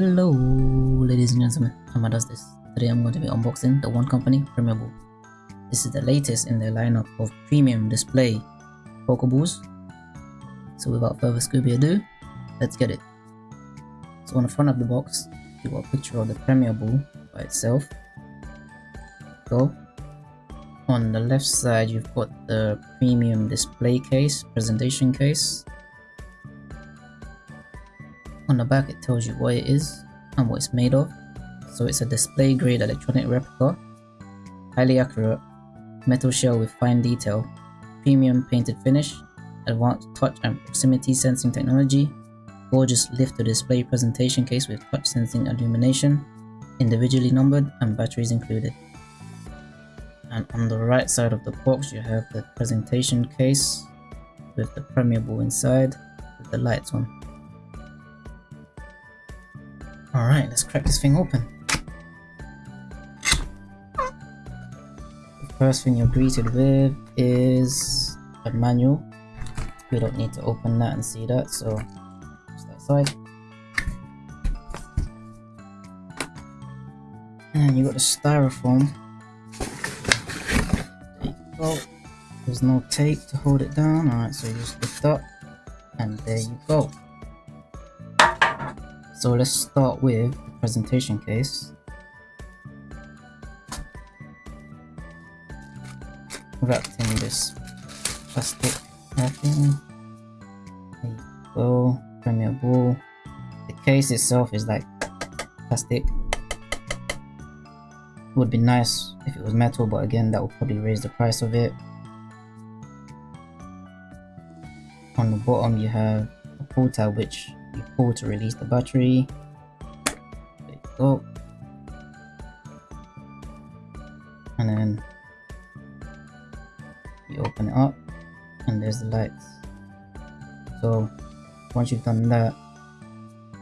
Hello ladies and gentlemen, Amma does this. Today I'm going to be unboxing the Wand Company Premier Ball. This is the latest in their lineup of premium display Pokeballs. So without further Scooby ado, let's get it. So on the front of the box, you got a picture of the Premier Ball by itself. Go. On the left side, you've got the premium display case, presentation case. On the back it tells you what it is and what it's made of. So it's a display grade electronic replica, highly accurate, metal shell with fine detail, premium painted finish, advanced touch and proximity sensing technology, gorgeous lift to display presentation case with touch sensing illumination, individually numbered and batteries included. And on the right side of the box you have the presentation case with the Ball inside with the lights on. Alright, let's crack this thing open. The first thing you're greeted with is a manual. We don't need to open that and see that, so just that side. And you got the styrofoam. There. There's no tape to hold it down. Alright, so you just lift up and there you go. So let's start with the presentation case. Wrapped in this plastic wrapping. There you go, Ball. The case itself is like plastic. Would be nice if it was metal, but again, that would probably raise the price of it. On the bottom, you have a pull tab which pull to release the battery. There you go. And then you open it up and there's the lights. So once you've done that,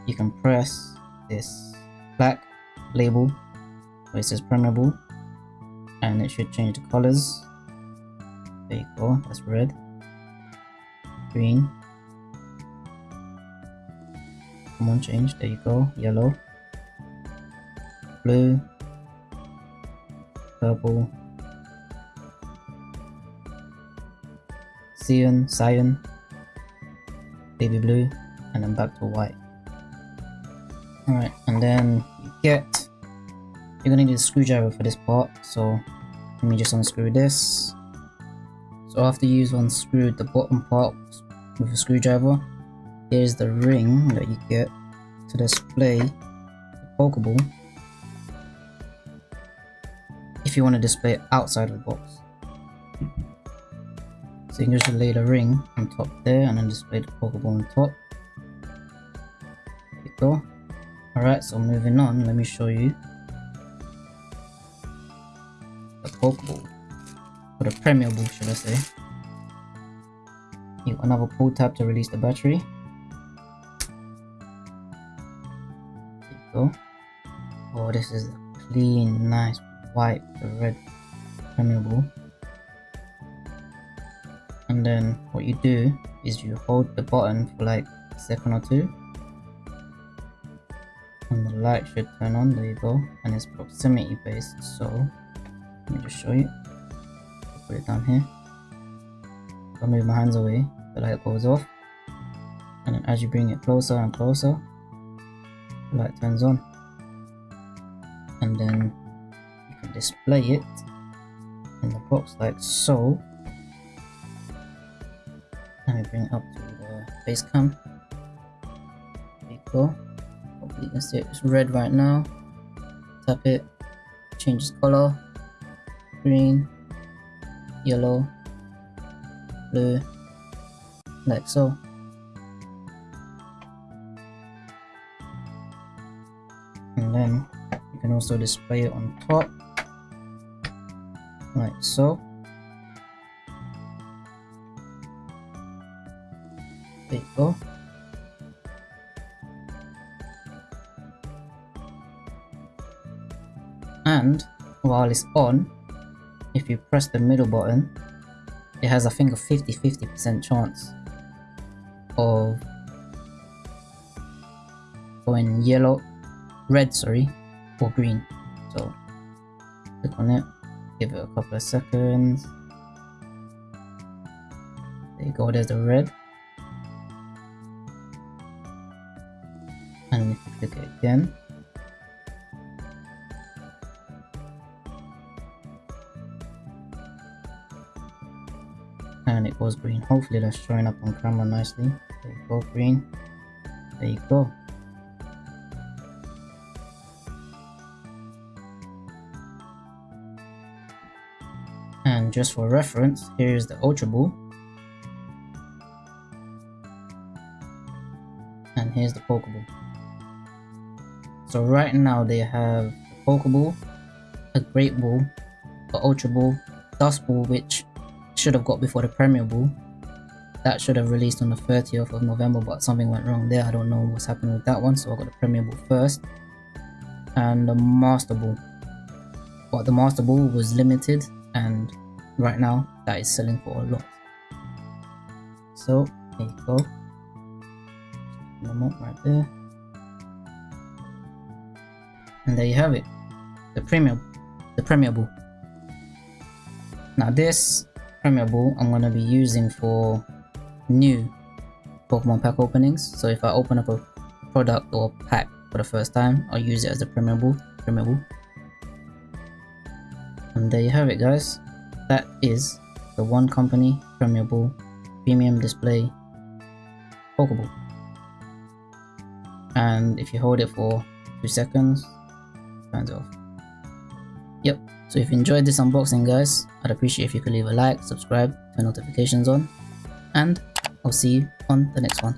you can press this black label where it says Ball and it should change the colors. There you go, that's red, green, change there you go yellow blue purple cyan cyan baby blue and then back to white. Alright and then you get you're gonna need a screwdriver for this part so let me just unscrew this. So after you've unscrewed the bottom part with a screwdriver. Here's the ring that you get to display the Pokeball if you want to display it outside of the box. So you can just lay the ring on top there and then display the Pokeball on top. There you go. Alright, so moving on, let me show you the Pokeball. Or the Premier Ball, should I say. You another pull tab to release the battery. Go. Oh, this is a clean, nice white, red Ball. And then what you do is you hold the button for like a second or two. And the light should turn on, there you go. And it's proximity based, so let me just show you. Put it down here. I'll move my hands away, the light goes off. And then as you bring it closer and closer, light turns on. And then you can display it in the box like so. Let me bring up to the face cam. There you go. Hopefully you can see it. it's red right now. Tap it. Changes color. Green. Yellow. Blue. Like so and then you can also display it on top. Like so. There you go. And while it's on if you press the middle button it has I think a 50-50% chance of going yellow red, sorry, or green. So click on it, give it a couple of seconds. There you go, there's the red. And click it again, and it goes green. Hopefully that's showing up on camera nicely. There you go, green. There you go. And just for reference, here is the Ultra Ball. And here's the Pokeball. So right now they have Pokeball, a Great Ball, a Ultra Ball, Dusk Ball which should have got before the Premier Ball. That should have released on the 30th of November, but something went wrong there. I don't know what's happening with that one, so I got the Premier Ball first. And the Master Ball. But the Master Ball was limited, and right now that is selling for a lot. So, there you go. Right there. And there you have it. The Premier, the Premier Ball. Now this Premier Ball I'm going to be using for new Pokemon pack openings. So if I open up a product or pack for the first time, I'll use it as a Premier Ball. And there you have it guys. That is the Wand Company Premier Ball premium display Pokeball. And if you hold it for 2 seconds, turns off. Yep, so if you enjoyed this unboxing guys, I'd appreciate if you could leave a like, subscribe, turn notifications on, and I'll see you on the next one.